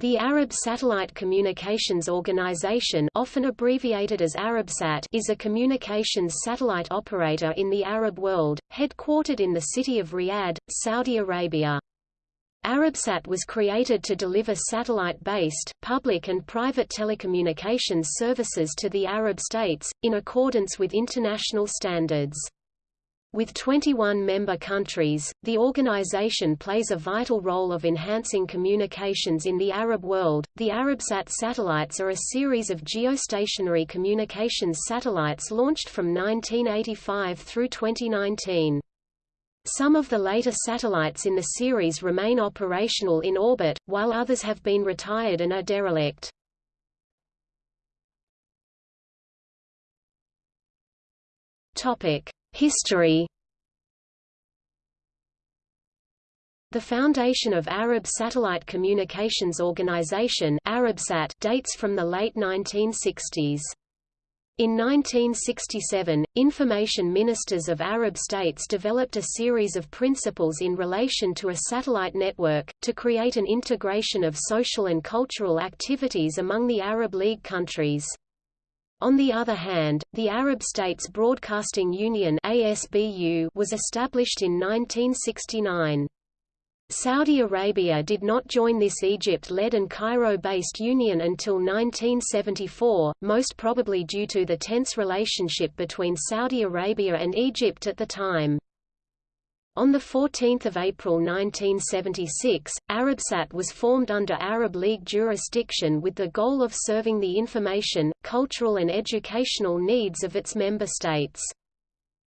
The Arab Satellite Communications Organization often abbreviated as Arabsat is a communications satellite operator in the Arab world, headquartered in the city of Riyadh, Saudi Arabia. Arabsat was created to deliver satellite-based, public and private telecommunications services to the Arab states, in accordance with international standards. With 21 member countries, the organization plays a vital role of enhancing communications in the Arab world. The Arabsat satellites are a series of geostationary communications satellites launched from 1985 through 2019. Some of the later satellites in the series remain operational in orbit, while others have been retired and are derelict. Topic: History The foundation of Arab Satellite Communications Organization Arabsat dates from the late 1960s. In 1967, information ministers of Arab states developed a series of principles in relation to a satellite network, to create an integration of social and cultural activities among the Arab League countries. On the other hand, the Arab States Broadcasting Union ASBU was established in 1969. Saudi Arabia did not join this Egypt-led and Cairo-based union until 1974, most probably due to the tense relationship between Saudi Arabia and Egypt at the time. On 14 April 1976, Arabsat was formed under Arab League jurisdiction with the goal of serving the information, cultural and educational needs of its member states.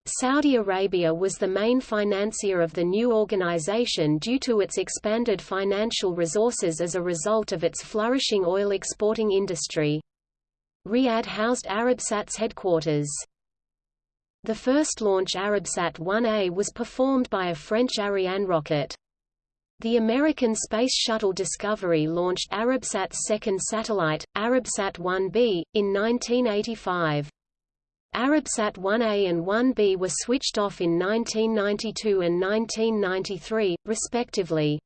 Saudi Arabia was the main financier of the new organization due to its expanded financial resources as a result of its flourishing oil exporting industry. Riyadh housed Arabsat's headquarters. The first launch Arabsat 1A was performed by a French Ariane rocket. The American Space Shuttle Discovery launched Arabsat's second satellite, Arabsat 1B, in 1985. Arabsat 1A and 1B were switched off in 1992 and 1993, respectively.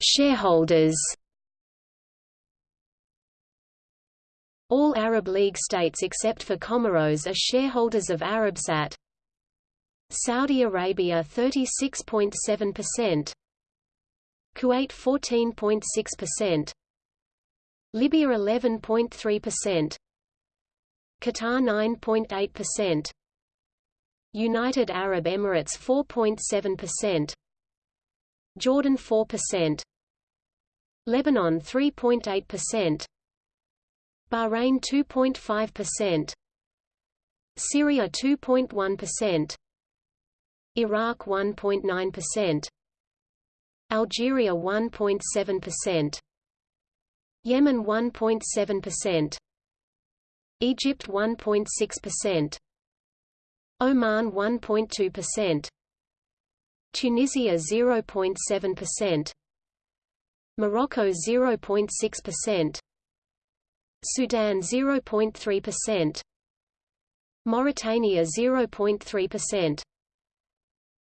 Shareholders All Arab League states except for Comoros are shareholders of Arabsat. Saudi Arabia 36.7%, Kuwait 14.6%, Libya 11.3%, Qatar 9.8%, United Arab Emirates 4.7%, Jordan 4%, Lebanon 3.8%, Bahrain 2.5%, Syria 2.1%, Iraq 1.9%, Algeria 1.7%, Yemen 1.7%, Egypt 1.6%, Oman 1.2%, Tunisia 0.7%, Morocco 0.6%, Sudan 0.3%, Mauritania 0.3%,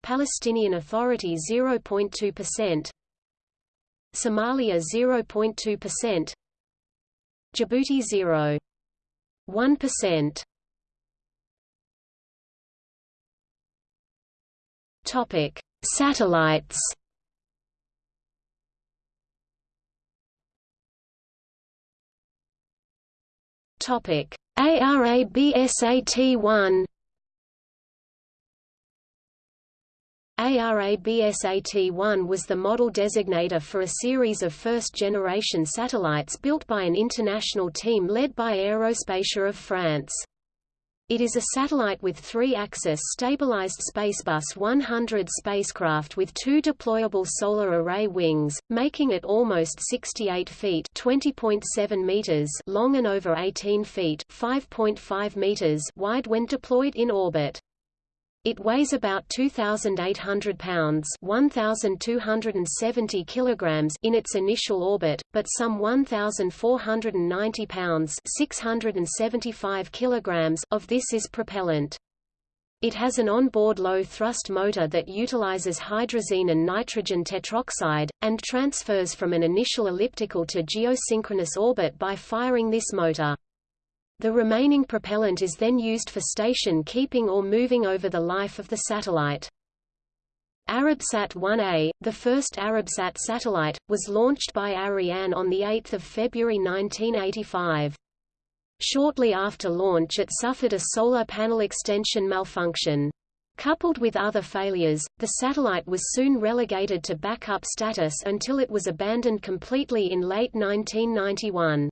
Palestinian Authority 0.2%, Somalia 0.2%, Djibouti 0.1%. Topic: Satellites. Topic: ARABSAT-1 ARABSAT-1 was the model designator for a series of first-generation satellites built by an international team led by Aérospatiale of France. It is a satellite with three-axis stabilized Spacebus 100 spacecraft with two deployable solar array wings, making it almost 68 feet (20.7 meters) long and over 18 feet (5.5 meters) wide when deployed in orbit. It weighs about 2,800 pounds 1,270 kilograms in its initial orbit, but some 1,490 pounds 675 kilograms of this is propellant. It has an onboard low-thrust motor that utilizes hydrazine and nitrogen tetroxide, and transfers from an initial elliptical to geosynchronous orbit by firing this motor. The remaining propellant is then used for station keeping or moving over the life of the satellite. Arabsat 1A, the first Arabsat satellite, was launched by Ariane on 8 February 1985. Shortly after launch it suffered a solar panel extension malfunction. Coupled with other failures, the satellite was soon relegated to backup status until it was abandoned completely in late 1991.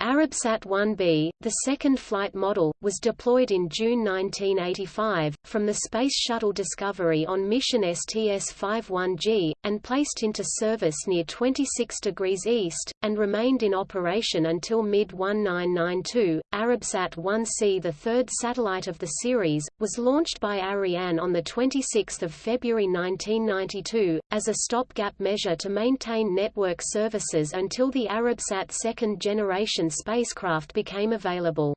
Arabsat 1B, the second flight model, was deployed in June 1985, from the Space Shuttle Discovery on mission STS-51G, and placed into service near 26 degrees east, and remained in operation until mid-1992. Arabsat 1C the third satellite of the series, was launched by Ariane on 26 February 1992, as a stopgap measure to maintain network services until the Arabsat second generation spacecraft became available.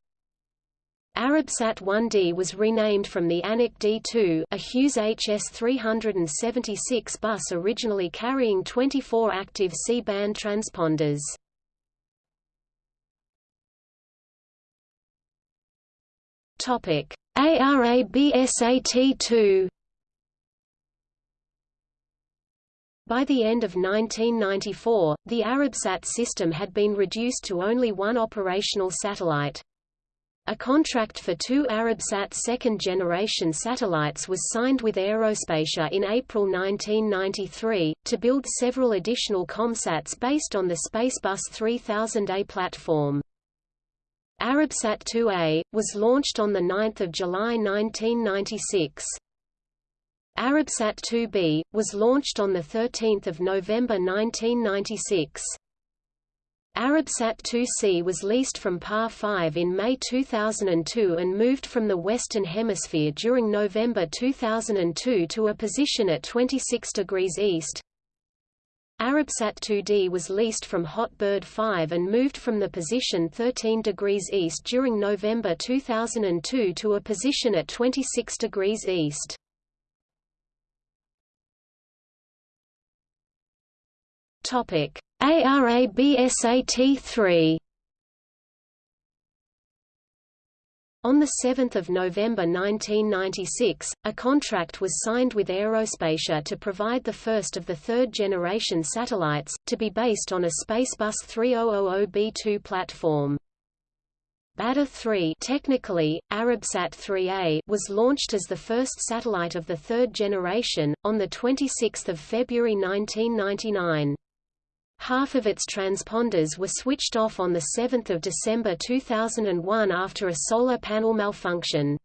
Arabsat 1D was renamed from the Anik D2 a Hughes HS-376 bus originally carrying 24 active C-band transponders. ARABSAT-2 By the end of 1994, the Arabsat system had been reduced to only one operational satellite. A contract for two Arabsat second-generation satellites was signed with Aerospatiale in April 1993, to build several additional COMSATs based on the Spacebus 3000A platform. Arabsat 2A, was launched on 9 July 1996. Arabsat 2B, was launched on 13 November 1996. Arabsat 2C was leased from PAR 5 in May 2002 and moved from the Western Hemisphere during November 2002 to a position at 26 degrees east. Arabsat 2D was leased from Hotbird 5 and moved from the position 13 degrees east during November 2002 to a position at 26 degrees east. Topic: ARABSAT-3 On 7 November 1996, a contract was signed with Aerospatiale to provide the first of the third-generation satellites, to be based on a Spacebus 3000B2 platform. Badr 3 technically, Arabsat 3A was launched as the first satellite of the third generation, on 26 February 1999. Half of its transponders were switched off on 7 December 2001 after a solar panel malfunction.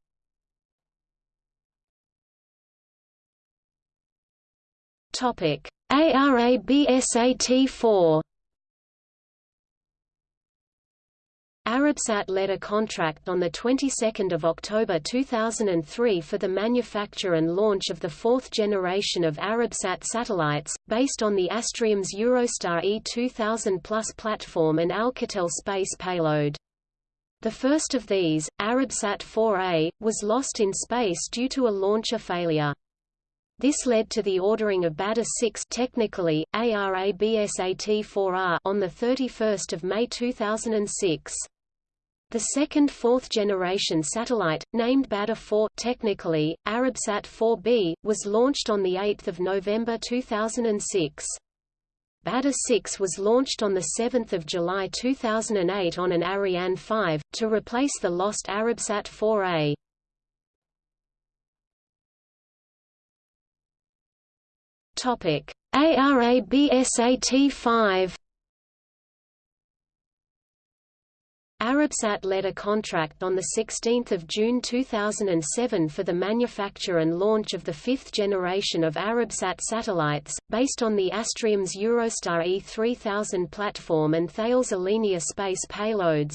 ARABSAT-4 Arabsat led a contract on the 22nd of October 2003 for the manufacture and launch of the fourth generation of Arabsat satellites, based on the Astrium's Eurostar E2000 Plus platform and Alcatel space payload. The first of these, Arabsat 4A, was lost in space due to a launcher failure. This led to the ordering of Badr 6 technically, ARABSAT-4R on 31 May 2006. The second fourth-generation satellite, named Badr 4 technically, Arabsat 4B, was launched on 8 November 2006. Badr 6 was launched on 7 July 2008 on an Ariane 5, to replace the lost Arabsat 4A. ARABSAT-5 Arabsat led a contract on 16 June 2007 for the manufacture and launch of the fifth generation of Arabsat satellites, based on the Astrium's Eurostar E3000 platform and Thales Alenia space payloads.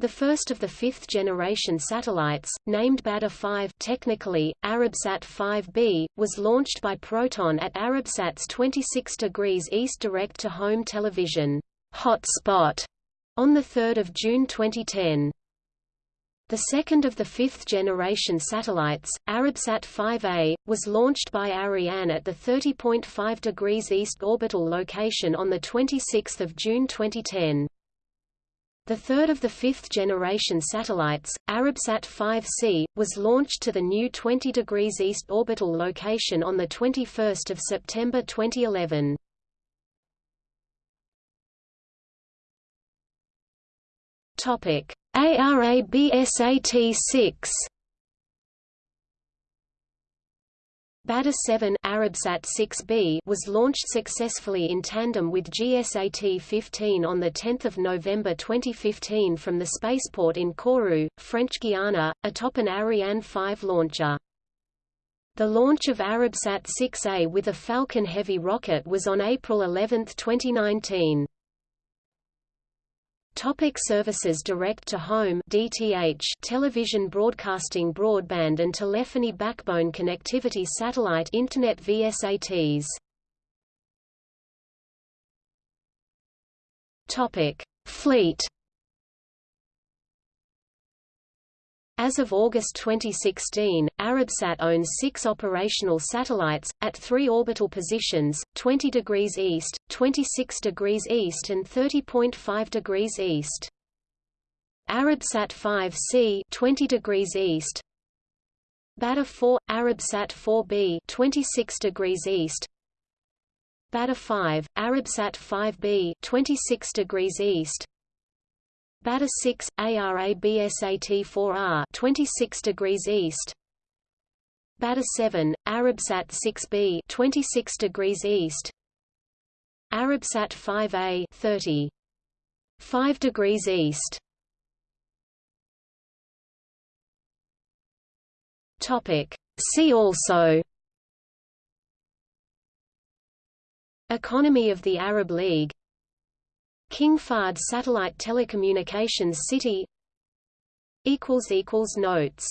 The first of the fifth-generation satellites, named Badr 5 technically, Arabsat 5B, was launched by Proton at Arabsat's 26 degrees east direct-to-home television hotspot on 3 June 2010. The second of the fifth-generation satellites, Arabsat 5A, was launched by Ariane at the 30.5 degrees east orbital location on 26 June 2010. The third of the fifth-generation satellites, Arabsat 5C, was launched to the new 20 degrees east orbital location on 21 September 2011. Topic: ARABSAT-6 Badr 7 Arabsat 6B was launched successfully in tandem with GSAT-15 on 10 November 2015 from the spaceport in Kourou, French Guiana, atop an Ariane 5 launcher. The launch of Arabsat 6A with a Falcon Heavy rocket was on April 11, 2019. Topic services Direct to home DTH television broadcasting broadband and telephony backbone connectivity satellite internet VSATs Topic Fleet. As of August 2016, Arabsat owns six operational satellites, at three orbital positions, 20 degrees east, 26 degrees east and 30.5 degrees east. Arabsat 5C 20 degrees east. Badr 4 Arabsat 4B 26 degrees east. Badr 5 Arabsat 5B 26 degrees east. Badr 6 ARABSAT 4R 26 degrees east Badr 7 Arabsat 6B 26 degrees east. Arabsat 5A 30 5 degrees east. Topic. See also. Economy of the Arab League. King Fahd Satellite Telecommunications City. Equals Equals Notes